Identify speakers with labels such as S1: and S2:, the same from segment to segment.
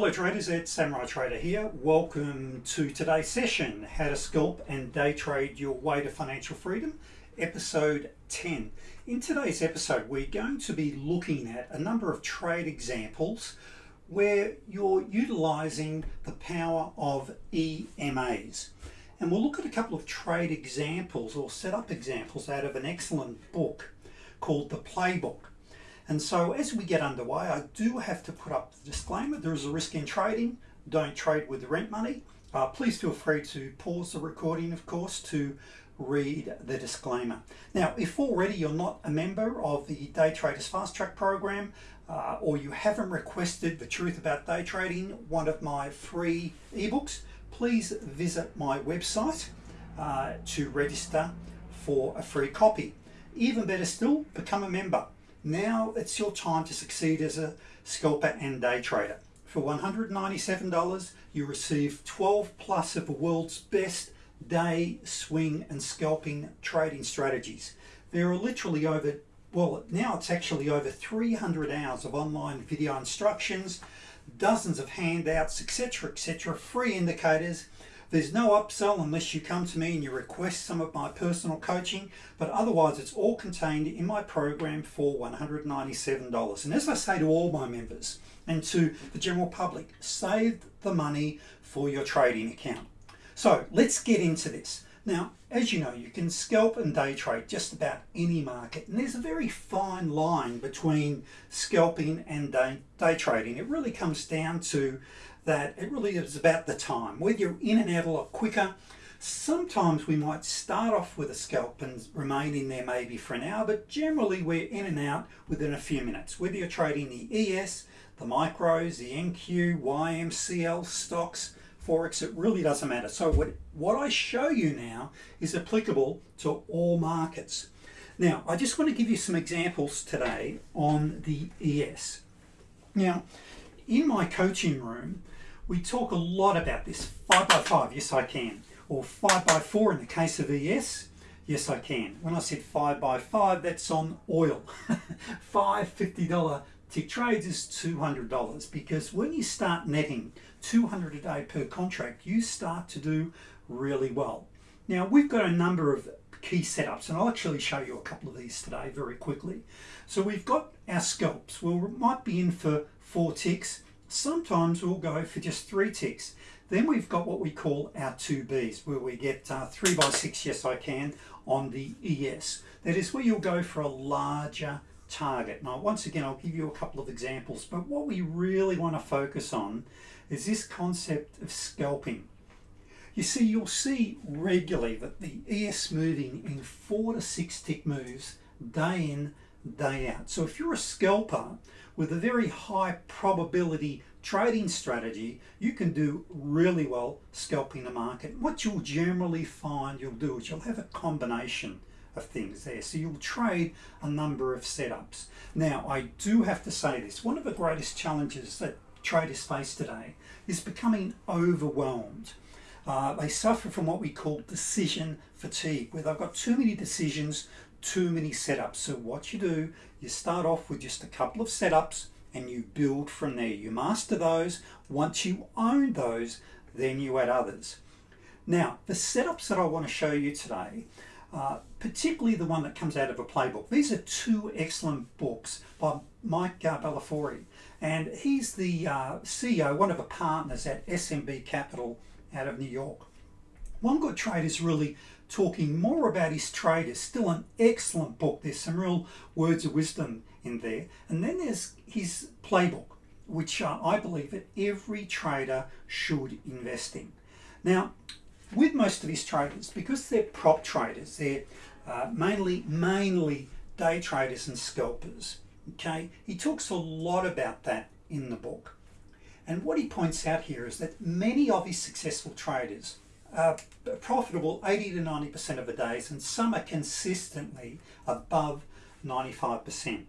S1: Hello traders, it's Samurai Trader here. Welcome to today's session, How to Scalp and Day Trade Your Way to Financial Freedom, episode 10. In today's episode, we're going to be looking at a number of trade examples where you're utilizing the power of EMAs. And we'll look at a couple of trade examples or setup examples out of an excellent book called The Playbook. And so as we get underway, I do have to put up the disclaimer. There is a risk in trading. Don't trade with rent money. Uh, please feel free to pause the recording, of course, to read the disclaimer. Now, if already you're not a member of the Day Traders Fast Track program, uh, or you haven't requested The Truth About Day Trading, one of my free ebooks, please visit my website uh, to register for a free copy. Even better still, become a member. Now it's your time to succeed as a scalper and day trader. For $197, you receive 12 plus of the world's best day, swing and scalping trading strategies. There are literally over, well now it's actually over 300 hours of online video instructions, dozens of handouts, etc, etc, free indicators, there's no upsell unless you come to me and you request some of my personal coaching, but otherwise it's all contained in my program for $197. And as I say to all my members and to the general public, save the money for your trading account. So let's get into this. Now, as you know, you can scalp and day trade just about any market, and there's a very fine line between scalping and day, day trading. It really comes down to that it really is about the time. Whether you're in and out a lot quicker, sometimes we might start off with a scalp and remain in there maybe for an hour, but generally we're in and out within a few minutes. Whether you're trading the ES, the micros, the NQ, YMCL stocks, Forex, it really doesn't matter. So what, what I show you now is applicable to all markets. Now, I just want to give you some examples today on the ES. Now, in my coaching room, we talk a lot about this 5 by 5 yes I can. Or 5 by 4 in the case of ES yes I can. When I said 5 by 5 that's on oil. Five $50 tick trades is $200 because when you start netting 200 a day per contract you start to do really well. Now we've got a number of key setups and I'll actually show you a couple of these today very quickly. So we've got our scalps. Well we might be in for four ticks. Sometimes we'll go for just three ticks. Then we've got what we call our 2Bs, where we get uh, 3 by 6 yes I can, on the ES. That is where you'll go for a larger target. Now, once again, I'll give you a couple of examples, but what we really want to focus on is this concept of scalping. You see, you'll see regularly that the ES moving in four to six tick moves day in, day out. So if you're a scalper with a very high probability trading strategy, you can do really well scalping the market. What you'll generally find you'll do is you'll have a combination of things there. So you'll trade a number of setups. Now, I do have to say this. One of the greatest challenges that traders face today is becoming overwhelmed. Uh, they suffer from what we call decision fatigue, where they've got too many decisions too many setups. So what you do, you start off with just a couple of setups and you build from there. You master those. Once you own those, then you add others. Now, the setups that I want to show you today, uh, particularly the one that comes out of a playbook. These are two excellent books by Mike uh, and he's the uh, CEO, one of the partners at SMB Capital out of New York. One Good Trade is really talking more about his trade. still an excellent book. There's some real words of wisdom in there. And then there's his playbook, which uh, I believe that every trader should invest in. Now, with most of his traders, because they're prop traders, they're uh, mainly, mainly day traders and scalpers, okay, he talks a lot about that in the book. And what he points out here is that many of his successful traders uh, profitable 80 to 90% of the days and some are consistently above 95%.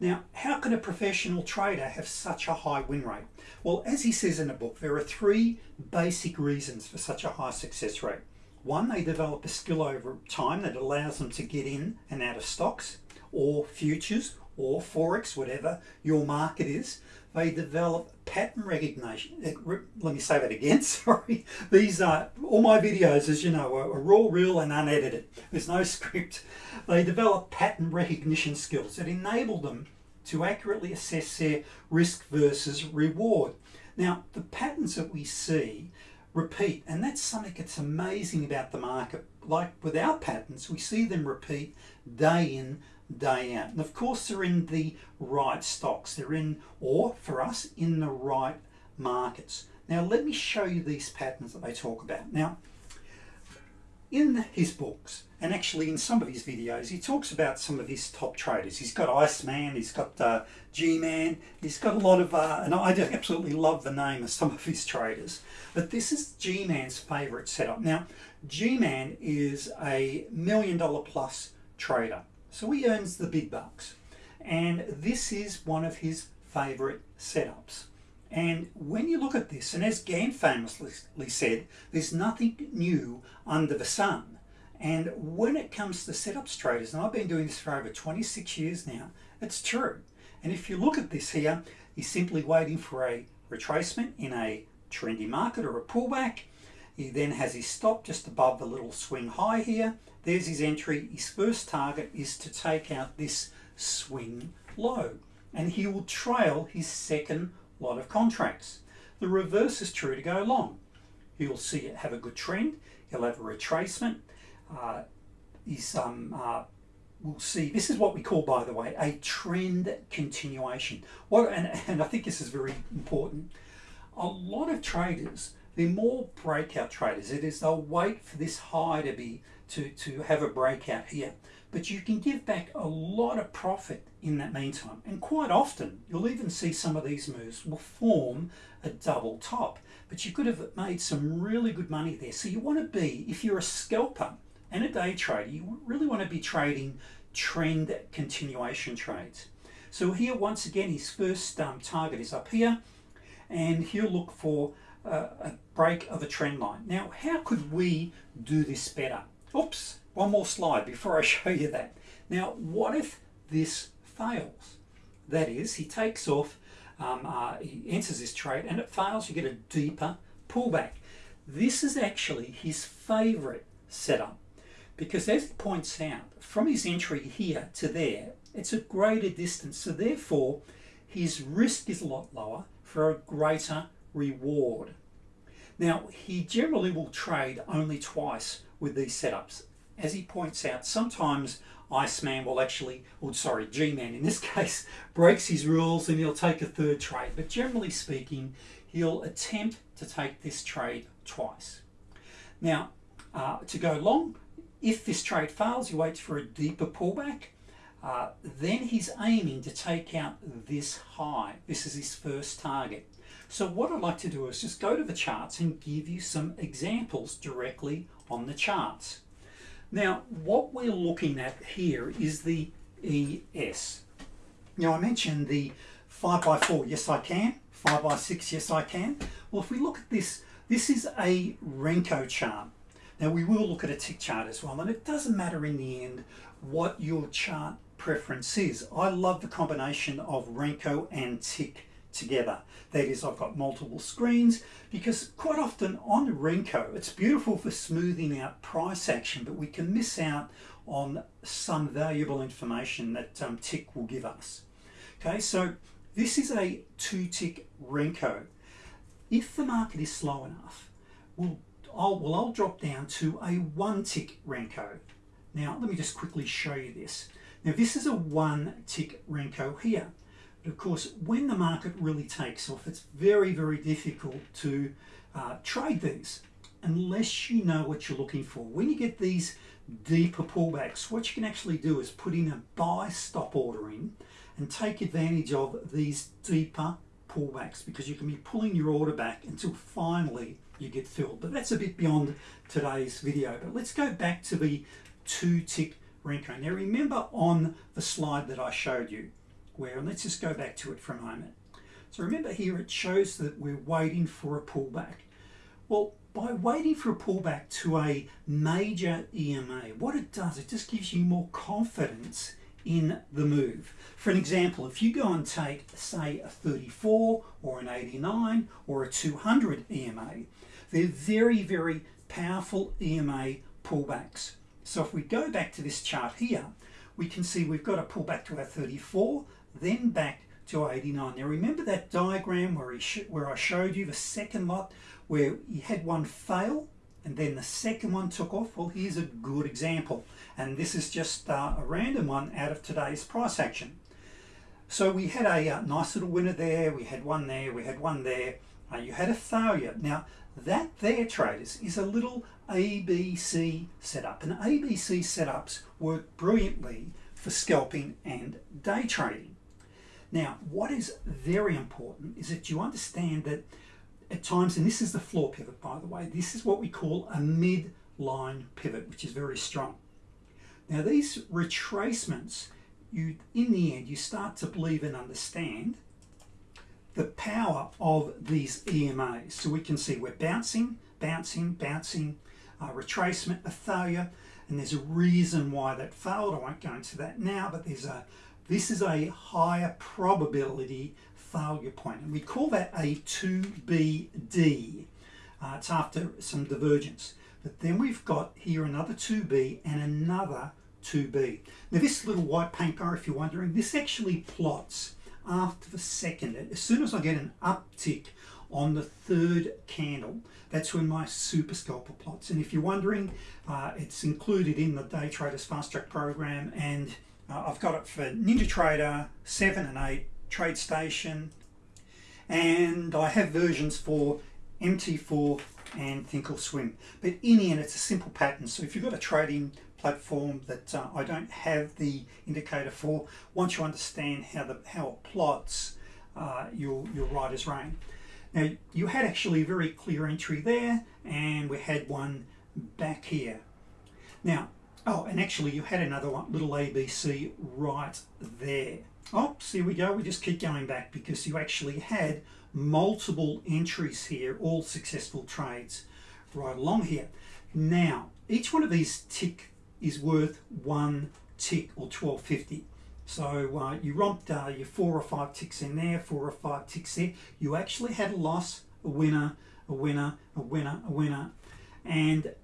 S1: Now, how can a professional trader have such a high win rate? Well, as he says in the book, there are three basic reasons for such a high success rate. One, they develop a skill over time that allows them to get in and out of stocks or futures or Forex, whatever your market is, they develop pattern recognition. Eh, let me say that again, sorry. These are, all my videos, as you know, are raw, real and unedited. There's no script. They develop pattern recognition skills that enable them to accurately assess their risk versus reward. Now, the patterns that we see repeat, and that's something that's amazing about the market. Like with our patterns, we see them repeat day in, day out. And of course, they're in the right stocks. They're in, or for us, in the right markets. Now, let me show you these patterns that they talk about. Now, in his books, and actually in some of his videos, he talks about some of his top traders. He's got Iceman, he's got uh, G-Man, he's got a lot of, uh, and I absolutely love the name of some of his traders. But this is G-Man's favourite setup. Now, G-Man is a million dollar plus trader. So he earns the big bucks. And this is one of his favourite setups. And when you look at this, and as Gann famously said, there's nothing new under the sun. And when it comes to setups traders, and I've been doing this for over 26 years now, it's true. And if you look at this here, he's simply waiting for a retracement in a trendy market or a pullback. He then has his stop just above the little swing high here. There's his entry. His first target is to take out this swing low. And he will trail his second lot of contracts. The reverse is true to go long. You'll see it have a good trend. He'll have a retracement. Uh, um, uh, we'll see, this is what we call, by the way, a trend continuation. What, and, and I think this is very important. A lot of traders, they're more breakout traders. It is they'll wait for this high to be to, to have a breakout here. But you can give back a lot of profit in that meantime. And quite often, you'll even see some of these moves will form a double top. But you could have made some really good money there. So you want to be, if you're a scalper and a day trader, you really want to be trading trend continuation trades. So here, once again, his first um, target is up here. And he'll look for a break of a trend line. Now, how could we do this better? Oops, one more slide before I show you that. Now, what if this fails? That is, he takes off, um, uh, he enters this trade and it fails, you get a deeper pullback. This is actually his favorite setup because as he points out, from his entry here to there, it's a greater distance. So therefore, his risk is a lot lower for a greater reward. Now, he generally will trade only twice with these setups. As he points out, sometimes Iceman will actually, or sorry, G-Man in this case, breaks his rules and he'll take a third trade. But generally speaking, he'll attempt to take this trade twice. Now, uh, to go long, if this trade fails, he waits for a deeper pullback. Uh, then he's aiming to take out this high. This is his first target. So what I'd like to do is just go to the charts and give you some examples directly on the charts. Now, what we're looking at here is the ES. Now, I mentioned the 5x4, yes I can. 5x6, yes I can. Well, if we look at this, this is a Renko chart. Now, we will look at a tick chart as well, and it doesn't matter in the end what your chart preference is. I love the combination of Renko and tick together. That is, I've got multiple screens because quite often on Renko, it's beautiful for smoothing out price action, but we can miss out on some valuable information that um, tick will give us. Okay, so this is a two tick Renko. If the market is slow enough, we'll, I'll, well, I'll drop down to a one tick Renko. Now, let me just quickly show you this. Now, this is a one tick Renko here. But of course, when the market really takes off, it's very, very difficult to uh, trade these unless you know what you're looking for. When you get these deeper pullbacks, what you can actually do is put in a buy stop order in and take advantage of these deeper pullbacks because you can be pulling your order back until finally you get filled. But that's a bit beyond today's video. But let's go back to the two tick Renko. Now remember on the slide that I showed you, where, and let's just go back to it for a moment. So remember here it shows that we're waiting for a pullback. Well, by waiting for a pullback to a major EMA, what it does, it just gives you more confidence in the move. For an example, if you go and take, say, a 34 or an 89 or a 200 EMA, they're very, very powerful EMA pullbacks. So if we go back to this chart here, we can see we've got a pullback to our 34, then back to 89. Now remember that diagram where, he where I showed you the second lot where you had one fail and then the second one took off? Well, here's a good example. And this is just uh, a random one out of today's price action. So we had a uh, nice little winner there, we had one there, we had one there. Uh, you had a failure. Now, that there, traders, is a little ABC setup. And ABC setups work brilliantly for scalping and day trading. Now, what is very important is that you understand that at times, and this is the floor pivot by the way, this is what we call a midline pivot, which is very strong. Now these retracements, you in the end, you start to believe and understand the power of these EMAs. So we can see we're bouncing, bouncing, bouncing, uh, retracement, a failure, and there's a reason why that failed. I won't go into that now, but there's a this is a higher probability failure point, and we call that a 2BD. Uh, it's after some divergence. But then we've got here another 2B and another 2B. Now this little white paint bar, if you're wondering, this actually plots after the second. As soon as I get an uptick on the third candle, that's when my super scalper plots. And if you're wondering, uh, it's included in the Day Traders Fast Track program and uh, I've got it for NinjaTrader 7 and 8, TradeStation, and I have versions for MT4 and Thinkorswim. But in the end, it's a simple pattern. So if you've got a trading platform that uh, I don't have the indicator for, once you understand how the how it plots, uh, you'll, you'll as rain. Now, you had actually a very clear entry there, and we had one back here. Now, oh, and actually you had another one, little ABC right there. Oh, here we go. We just keep going back because you actually had multiple entries here, all successful trades right along here. Now, each one of these tick is worth one tick or 1250. So uh, you romped uh, your four or five ticks in there, four or five ticks there. You actually had a loss, a winner, a winner, a winner, a winner. And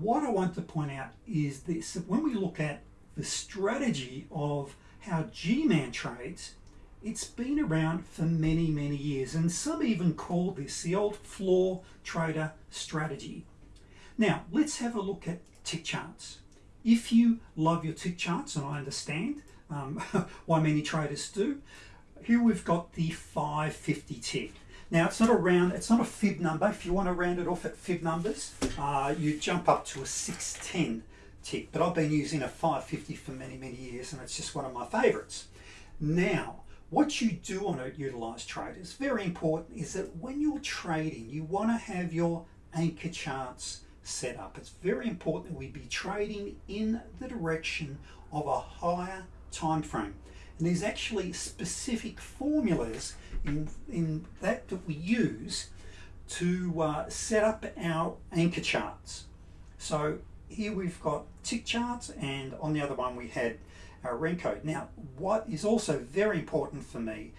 S1: what I want to point out is this, when we look at the strategy of how G-Man trades, it's been around for many, many years, and some even call this the old floor trader strategy. Now, let's have a look at tick charts. If you love your tick charts, and I understand um, why many traders do, here we've got the 550 tick. Now it's not a round, it's not a fib number. If you want to round it off at fib numbers, uh, you jump up to a 610 tick. But I've been using a 550 for many, many years and it's just one of my favorites. Now, what you do on a utilized trade is very important, is that when you're trading, you want to have your anchor charts set up. It's very important that we be trading in the direction of a higher time frame. And there's actually specific formulas in, in that that we use to uh, set up our anchor charts. So here we've got tick charts and on the other one we had our Renko. Now what is also very important for me,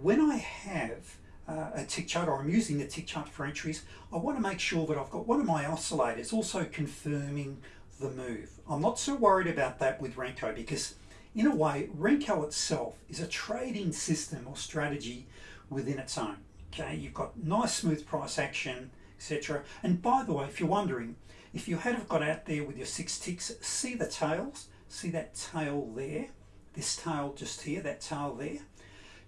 S1: when I have uh, a tick chart or I'm using the tick chart for entries, I want to make sure that I've got one of my oscillators also confirming the move. I'm not so worried about that with Renko because in a way, Renko itself is a trading system or strategy within its own. Okay, you've got nice smooth price action, etc. And by the way, if you're wondering, if you had have got out there with your six ticks, see the tails, see that tail there, this tail just here, that tail there.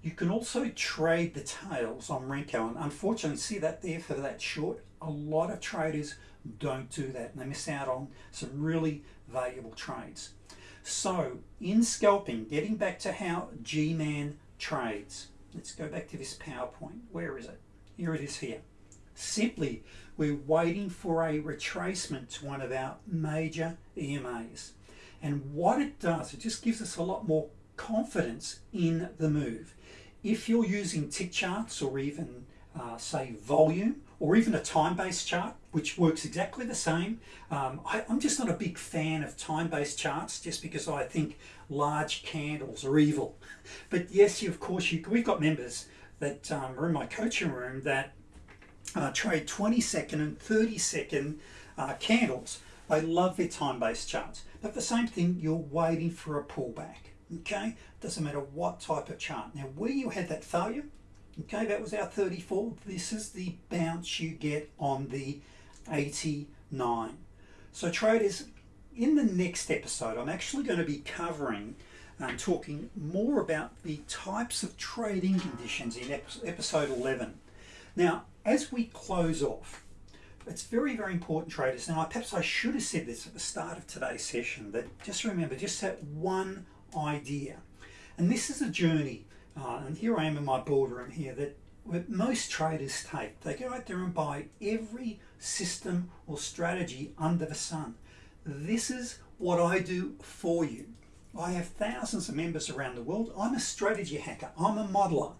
S1: You can also trade the tails on Renko, and unfortunately, see that there for that short. A lot of traders don't do that, and they miss out on some really valuable trades. So, in scalping, getting back to how G-Man trades, Let's go back to this PowerPoint. Where is it? Here it is here. Simply, we're waiting for a retracement to one of our major EMAs. And what it does, it just gives us a lot more confidence in the move. If you're using tick charts or even uh, say volume or even a time-based chart which works exactly the same. Um, I, am just not a big fan of time-based charts just because I think large candles are evil. But yes you of course you we've got members that um, are in my coaching room that uh, trade 20 second and 30 second uh, candles. They love their time-based charts. But the same thing you're waiting for a pullback okay? Doesn't matter what type of chart. Now where you had that failure Okay, that was our 34. This is the bounce you get on the 89. So traders, in the next episode, I'm actually going to be covering and um, talking more about the types of trading conditions in episode 11. Now, as we close off, it's very, very important, traders. Now, perhaps I should have said this at the start of today's session, that just remember, just that one idea. And this is a journey uh, and here I am in my boardroom here that most traders take. They go out there and buy every system or strategy under the sun. This is what I do for you. I have thousands of members around the world. I'm a strategy hacker. I'm a modeler.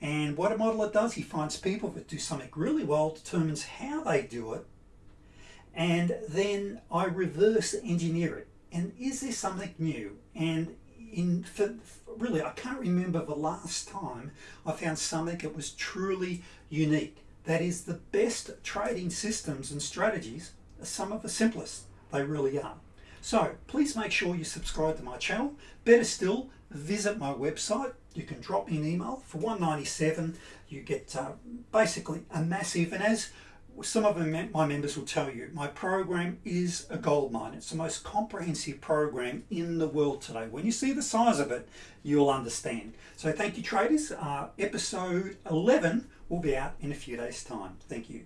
S1: And what a modeler does, he finds people that do something really well, determines how they do it, and then I reverse engineer it. And is there something new? And in for, really I can't remember the last time I found something that was truly unique. That is the best trading systems and strategies are some of the simplest. They really are. So please make sure you subscribe to my channel. Better still, visit my website. You can drop me an email for 197. You get uh, basically a massive, and as some of my members will tell you, my program is a gold mine. It's the most comprehensive program in the world today. When you see the size of it, you'll understand. So thank you traders. Uh, episode 11 will be out in a few days time. Thank you.